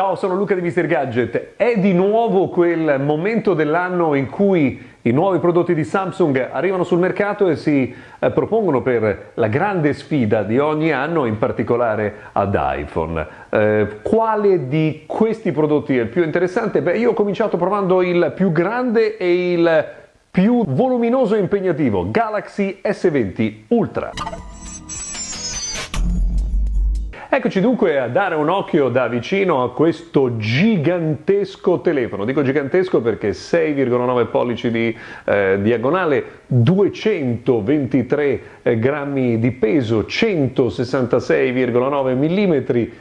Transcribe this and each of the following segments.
Ciao, sono Luca di Mr. Gadget. È di nuovo quel momento dell'anno in cui i nuovi prodotti di Samsung arrivano sul mercato e si eh, propongono per la grande sfida di ogni anno, in particolare ad iPhone. Eh, quale di questi prodotti è il più interessante? Beh, io ho cominciato provando il più grande e il più voluminoso e impegnativo, Galaxy S20 Ultra. Eccoci dunque a dare un occhio da vicino a questo gigantesco telefono. Dico gigantesco perché 6,9 pollici di eh, diagonale, 223 eh, grammi di peso, 166,9 mm,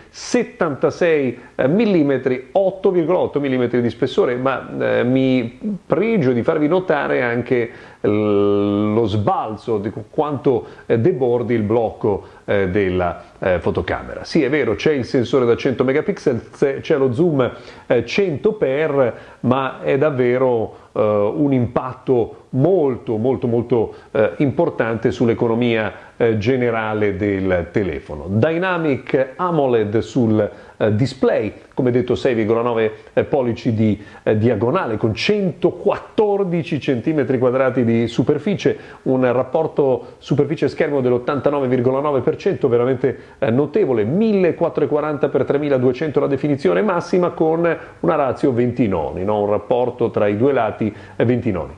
76 mm, 8,8 mm di spessore, ma eh, mi pregio di farvi notare anche lo sbalzo di quanto eh, debordi il blocco eh, della eh, fotocamera. Sì, è vero, c'è il sensore da 100 megapixel, c'è lo zoom 100x, ma è davvero un impatto molto molto molto importante sull'economia generale del telefono. Dynamic AMOLED sul eh, display, come detto 6,9 eh, pollici di eh, diagonale con 114 cm quadrati di superficie, un rapporto superficie schermo dell'89,9% veramente notevole, 1440 x 3200 la definizione massima con una ratio 20 noni, no? un rapporto tra i due lati 20 noni,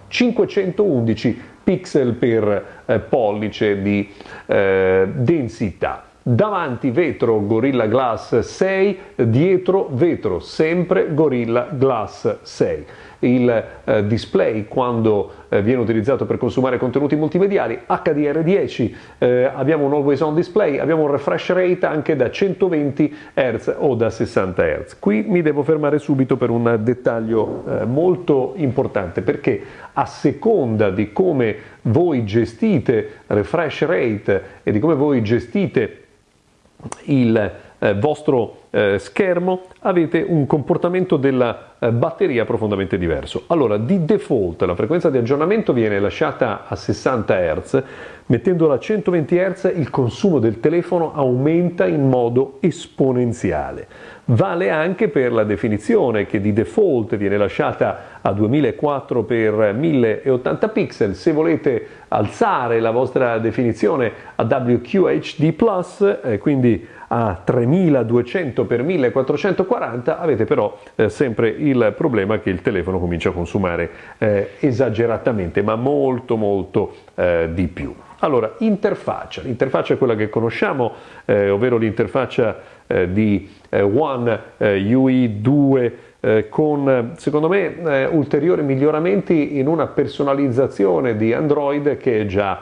511 pixel per pollice di eh, densità. Davanti vetro Gorilla Glass 6, dietro vetro sempre Gorilla Glass 6 il eh, display quando eh, viene utilizzato per consumare contenuti multimediali, HDR10, eh, abbiamo un always on display, abbiamo un refresh rate anche da 120 Hz o da 60 Hz. Qui mi devo fermare subito per un dettaglio eh, molto importante perché a seconda di come voi gestite refresh rate e di come voi gestite il eh, vostro eh, schermo avete un comportamento della eh, batteria profondamente diverso. Allora, di default la frequenza di aggiornamento viene lasciata a 60 Hz, mettendola a 120 Hz il consumo del telefono aumenta in modo esponenziale. Vale anche per la definizione che di default viene lasciata a 2004 x 1080 pixel. Se volete alzare la vostra definizione a WQHD+, eh, quindi a 3200 x 1440 avete però eh, sempre il problema che il telefono comincia a consumare eh, esageratamente ma molto molto eh, di più. Allora, interfaccia. L'interfaccia è quella che conosciamo, eh, ovvero l'interfaccia eh, di eh, One UI 2 con secondo me ulteriori miglioramenti in una personalizzazione di Android che è già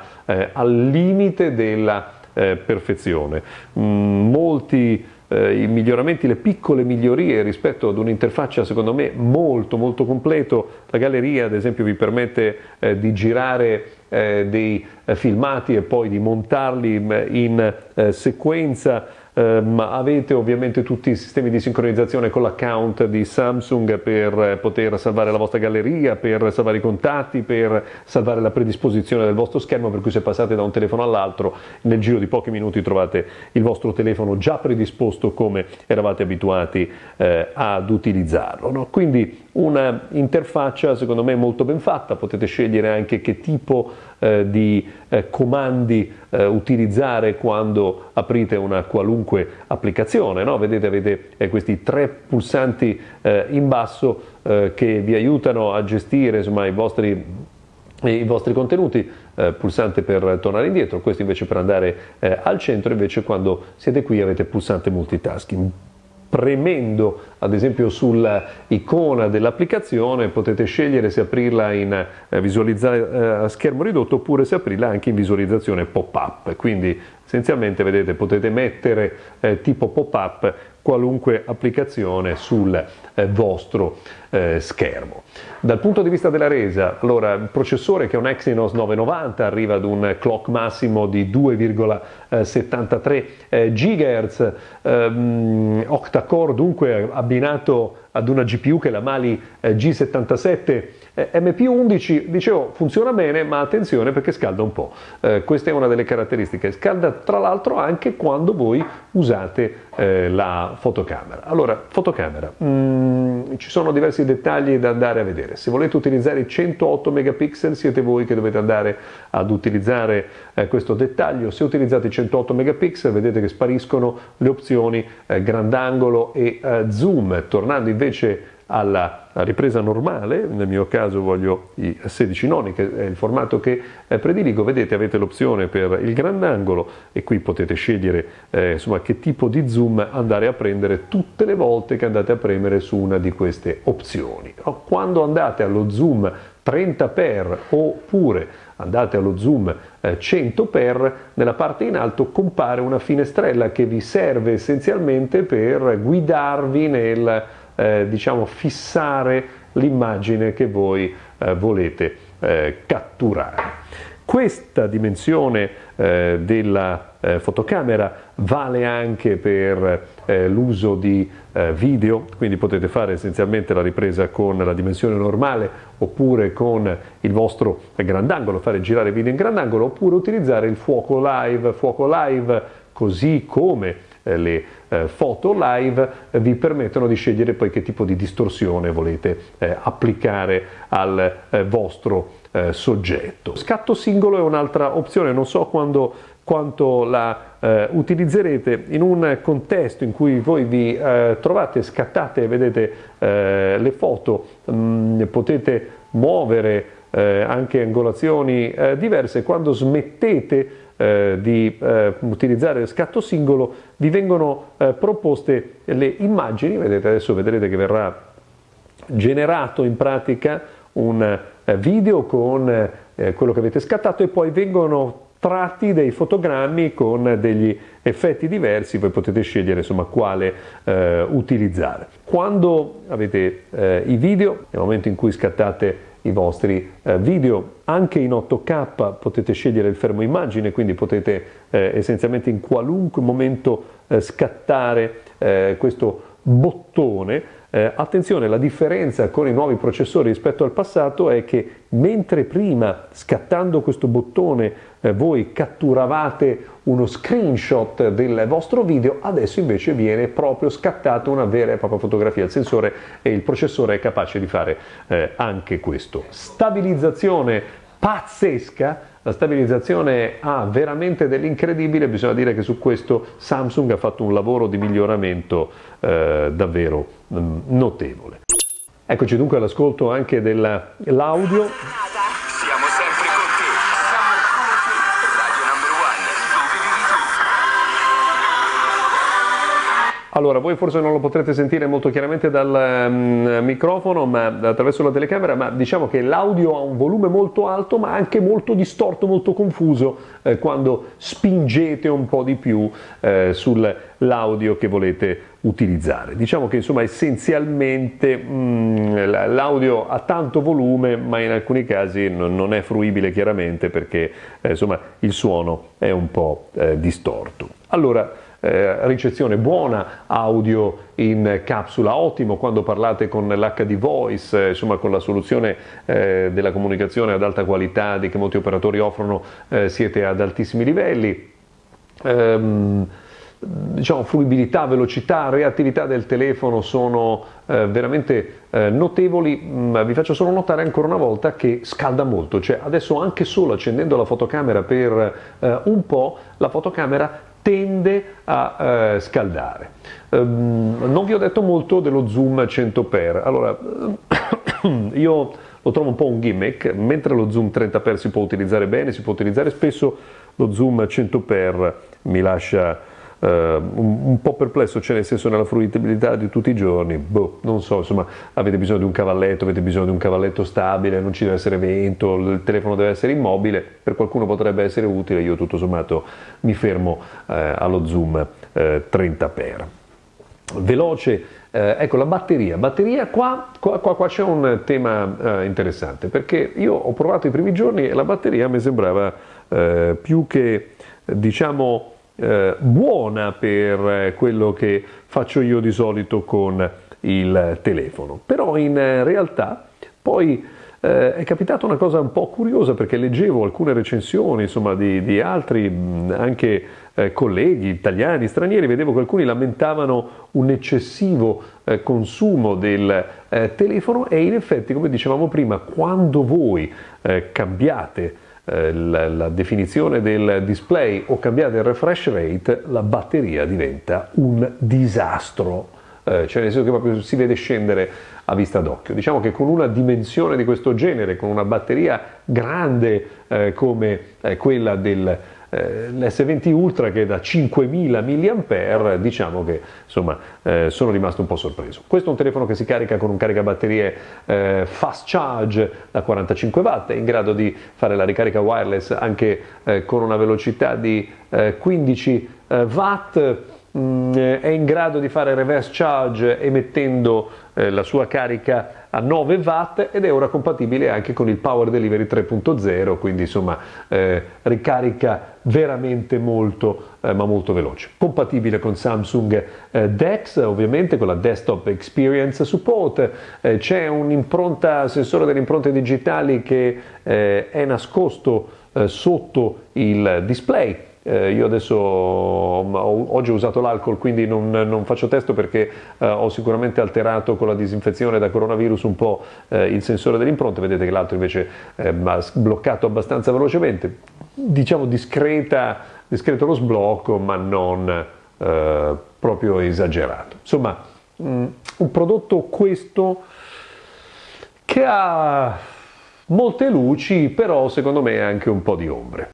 al limite della eh, perfezione. Mm, molti eh, i miglioramenti, le piccole migliorie rispetto ad un'interfaccia secondo me molto molto completo. La galleria ad esempio vi permette eh, di girare eh, dei eh, filmati e poi di montarli mm, in eh, sequenza Um, avete ovviamente tutti i sistemi di sincronizzazione con l'account di Samsung per poter salvare la vostra galleria, per salvare i contatti, per salvare la predisposizione del vostro schermo, per cui se passate da un telefono all'altro nel giro di pochi minuti trovate il vostro telefono già predisposto come eravate abituati eh, ad utilizzarlo. No? Quindi una interfaccia secondo me molto ben fatta, potete scegliere anche che tipo eh, di eh, comandi eh, utilizzare quando aprite una qualunque applicazione, no? vedete avete eh, questi tre pulsanti eh, in basso eh, che vi aiutano a gestire insomma, i vostri i vostri contenuti, eh, pulsante per tornare indietro, questo invece per andare eh, al centro, invece quando siete qui avete pulsante multitasking premendo ad esempio sull'icona dell'applicazione potete scegliere se aprirla in eh, eh, schermo ridotto oppure se aprirla anche in visualizzazione pop-up quindi essenzialmente vedete potete mettere eh, tipo pop-up qualunque applicazione sul eh, vostro eh, schermo. Dal punto di vista della resa, allora il processore che è un Exynos 990 arriva ad un clock massimo di 2,73 eh, GHz, ehm, octa-core dunque abbinato ad una GPU che è la Mali eh, G77 eh, MP11, dicevo, funziona bene, ma attenzione perché scalda un po'. Eh, questa è una delle caratteristiche. Scalda tra l'altro anche quando voi usate eh, la fotocamera. Allora, fotocamera, mm, ci sono diversi dettagli da andare a vedere. Se volete utilizzare i 108 megapixel siete voi che dovete andare ad utilizzare eh, questo dettaglio. Se utilizzate i 108 megapixel vedete che spariscono le opzioni eh, grandangolo e eh, zoom. Tornando invece alla ripresa normale, nel mio caso voglio i 16 noni che è il formato che eh, prediligo, vedete avete l'opzione per il grandangolo e qui potete scegliere eh, insomma, che tipo di zoom andare a prendere tutte le volte che andate a premere su una di queste opzioni. Quando andate allo zoom 30x oppure andate allo zoom 100x, eh, nella parte in alto compare una finestrella che vi serve essenzialmente per guidarvi nel eh, diciamo, fissare l'immagine che voi eh, volete eh, catturare. Questa dimensione eh, della eh, fotocamera vale anche per eh, l'uso di video, quindi potete fare essenzialmente la ripresa con la dimensione normale oppure con il vostro grandangolo, fare girare video in grandangolo oppure utilizzare il fuoco live, fuoco live così come le eh, foto live eh, vi permettono di scegliere poi che tipo di distorsione volete applicare al vostro soggetto. Scatto singolo è un'altra opzione, non so quando, quanto la eh, utilizzerete in un contesto in cui voi vi eh, trovate, scattate vedete eh, le foto, mh, mm, potete muovere anche angolazioni diverse, quando smettete eh, di eh, utilizzare scatto singolo, vi vengono eh, proposte le immagini, vedete adesso vedrete che verrà generato in pratica un eh, video con quello che avete scattato e poi vengono tratti dei fotogrammi con degli effetti diversi, voi potete scegliere insomma quale eh, utilizzare. Quando avete eh, i video, nel momento in cui scattate i vostri eh, video. Anche in 8K potete scegliere il fermo immagine, quindi potete eh, essenzialmente in qualunque momento eh, scattare eh, questo bottone. Eh, attenzione, la differenza con i nuovi processori rispetto al passato è che mentre prima scattando questo bottone eh, voi catturavate uno screenshot del vostro video, adesso invece viene proprio scattata una vera e propria fotografia. Il sensore e il processore è capace di fare eh, anche questo. Stabilizzazione pazzesca la stabilizzazione ha veramente dell'incredibile, bisogna dire che su questo Samsung ha fatto un lavoro di miglioramento eh, davvero mm, notevole. Eccoci dunque all'ascolto anche dell'audio. Allora, voi forse non lo potrete sentire molto chiaramente dal um, microfono, ma attraverso la telecamera, ma diciamo che l'audio ha un volume molto alto, ma anche molto distorto, molto confuso eh, quando spingete un po' di più eh, sull'audio che volete utilizzare. Diciamo che insomma essenzialmente mh, l'audio ha tanto volume, ma in alcuni casi non, non è fruibile chiaramente perché eh, insomma il suono è un po' eh, distorto. Allora, eh, ricezione buona, audio in capsula ottimo, quando parlate con l'HD Voice, eh, insomma con la soluzione eh, della comunicazione ad alta qualità che molti operatori offrono, eh, siete ad altissimi livelli. Ehm, diciamo, fruibilità, velocità, reattività del telefono sono eh, veramente eh, notevoli, mm, vi faccio solo notare ancora una volta che scalda molto, cioè adesso anche solo accendendo la fotocamera per eh, un po', la fotocamera tende a eh, scaldare. Um, non vi ho detto molto dello zoom 100x, allora io lo trovo un po' un gimmick, mentre lo zoom 30x si può utilizzare bene, si può utilizzare spesso, lo zoom 100x mi lascia un, un, po' perplesso, cioè nel senso nella fruibilità di tutti i giorni, boh, non so, insomma, avete bisogno di un cavalletto, avete bisogno di un cavalletto stabile, non ci deve essere vento, il telefono deve essere immobile, per qualcuno potrebbe essere utile, io tutto sommato mi fermo uh, allo zoom uh, 30x. Veloce, eh, ecco la batteria, batteria qua, qua, qua, qua c'è un tema interessante perché io ho provato i primi giorni e la batteria mi sembrava più che diciamo eh, buona per eh, quello che faccio io di solito con il telefono. Però in realtà poi eh, è capitata una cosa un po' curiosa perché leggevo alcune recensioni insomma, di, di altri anche eh, colleghi italiani, stranieri, vedevo che alcuni lamentavano un eccessivo eh, consumo del eh, telefono e in effetti, come dicevamo prima, quando voi eh, cambiate eh, la, la, definizione del display o cambiate il refresh rate, la batteria diventa un disastro. Eh, cioè nel senso che proprio si vede scendere a vista d'occhio. Diciamo che con una dimensione di questo genere, con una batteria grande eh, come eh, quella del eh, l'S20 Ultra che è da 5000 mAh, diciamo che insomma eh, sono rimasto un po' sorpreso. Questo è un telefono che si carica con un caricabatterie eh, fast charge da 45 watt, è in grado di fare la ricarica wireless anche eh, con una velocità di 15 eh, watt Mm, è in grado di fare reverse charge emettendo eh, la sua carica a 9 watt ed è ora compatibile anche con il Power Delivery 3.0 quindi insomma eh, ricarica veramente molto eh, ma molto veloce. Compatibile con Samsung eh, DeX ovviamente con la Desktop Experience Support. Eh, c'è un'impronta sensore delle impronte digitali che eh, è nascosto sotto il display eh, io adesso ho, oggi ho usato l'alcol, quindi non, non faccio testo perché eh, ho sicuramente alterato con la disinfezione da coronavirus un po' eh, il sensore delle impronte, vedete che l'altro invece ha sbloccato abbastanza velocemente, diciamo discreta, discreto lo sblocco ma non eh, proprio esagerato. Insomma, mh, mm, un prodotto questo che ha molte luci, però secondo me anche un po' di ombre.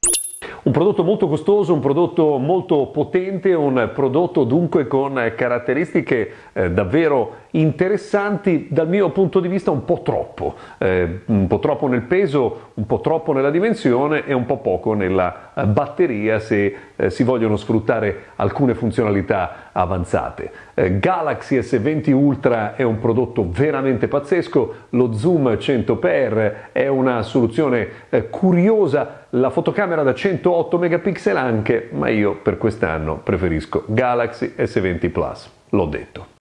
Prodotto molto costoso, un prodotto molto potente, un prodotto dunque con caratteristiche eh, davvero interessanti dal mio punto di vista un po' troppo, eh, un po' troppo nel peso, un po' troppo nella dimensione e un po' poco nella eh, batteria se eh, si vogliono sfruttare alcune funzionalità avanzate. Eh, Galaxy S20 Ultra è un prodotto veramente pazzesco, lo zoom 100x è una soluzione eh, curiosa, la fotocamera da 108 megapixel anche, ma io per quest'anno preferisco Galaxy S20 Plus, l'ho detto.